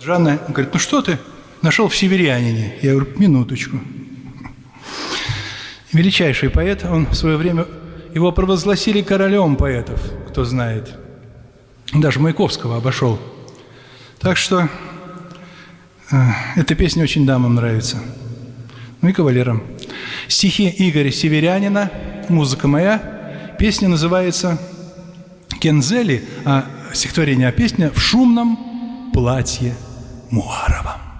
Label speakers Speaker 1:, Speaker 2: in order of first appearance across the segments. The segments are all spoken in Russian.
Speaker 1: Жанна говорит, ну что ты нашел в северянине? Я говорю, минуточку. Величайший поэт, он в свое время, его провозгласили королем поэтов, кто знает. Даже Маяковского обошел. Так что э, эта песня очень дамам нравится. Ну и кавалерам. Стихи Игоря Северянина, музыка моя. Песня называется «Кензели», а стихотворение, а песня «В шумном платье Муарова».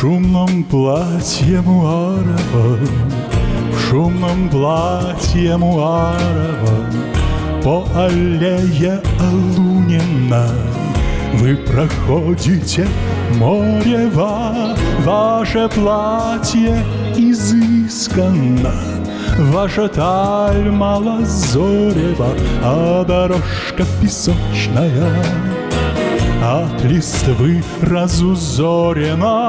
Speaker 2: Шумном платье Муарова, В шумном платье Муарова, По аллее Алунина Вы проходите морева, Ваше платье изысканно, Ваша таль малозорева, А дорожка песочная — от листвы разузорено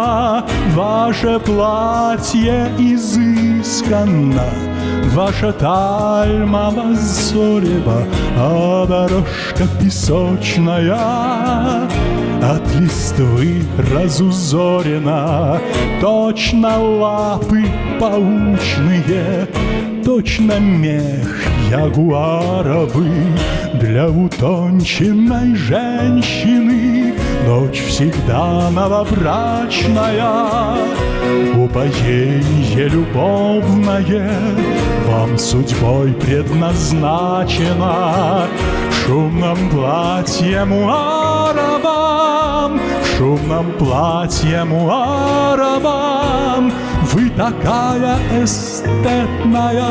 Speaker 2: Ваше платье изысканно Ваша таль малозорева А дорожка песочная. От листвы разузорена Точно лапы паучные Точно мех ягуаровый Для утонченной женщины. Ночь всегда новобрачная. Упоенье любовное Вам судьбой предназначено. В шумном платье муаровом В шумном платье муаровом Вы такая эстетная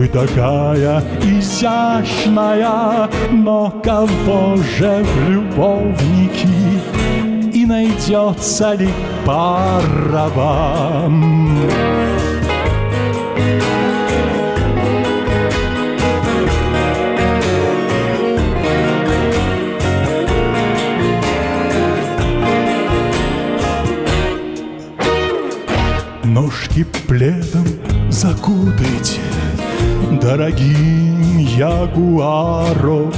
Speaker 2: вы такая изящная, но кого же в любовники И найдется ли пара вам? Ножки пледом закутайте дорогим ягуаровым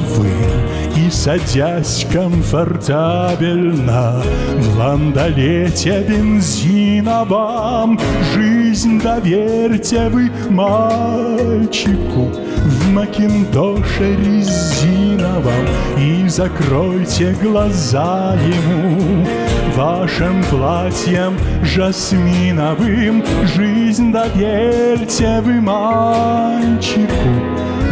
Speaker 2: И садясь комфортабельно в ландолете бензиновом Жизнь доверьте вы мальчику в макинтоше резиновом И закройте глаза ему вашим платьем жасминовым. Жизнь доверьте вы мальчику.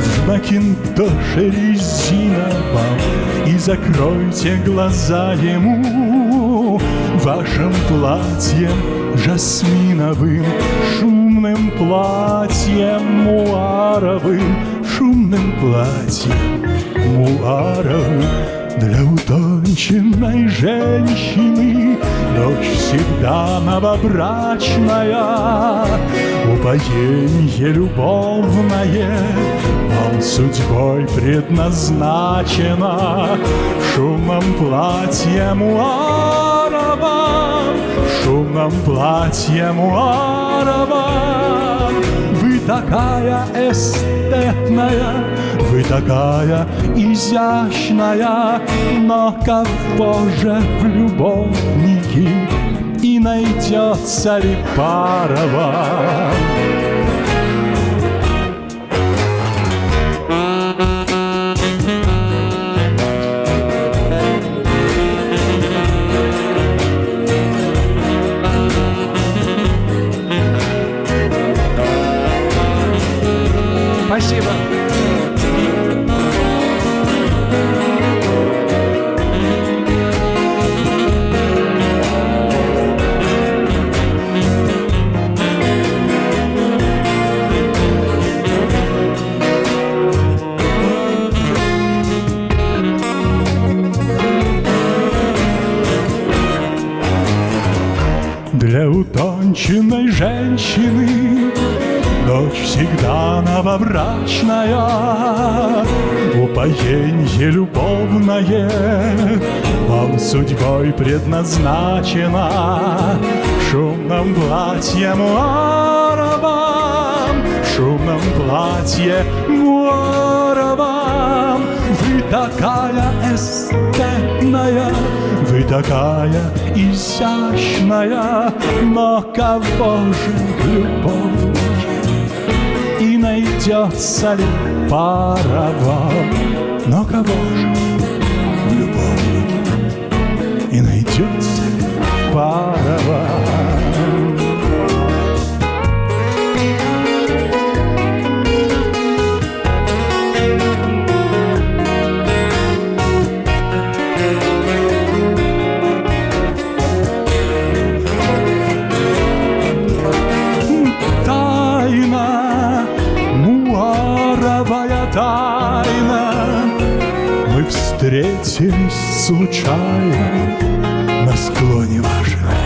Speaker 2: В макинтоше резиновом И закройте глаза ему. Вашим платьем жасминовым. Шумным платьем муаровым. Шумным платьем муаровым для утонченной женщины Ночь всегда новобрачная. Упоенье любовное Вам судьбой предназначено. Муаровом В шумном платье муаровом Вы такая эстетная вы такая изящная, но кого же в любовники и найдется ли пара вам? Спасибо. Для утонченной женщины Дочь всегда новобрачная. Упоенье любовное Вам судьбой предназначено. В шумном платье муаровом В шумном платье муаровом Вы такая эстетная Вы такая изящная Но кого же любовники И найдется ли пара вам Но кого же? Любовники И найдется ли встретились случайно на склоне ваших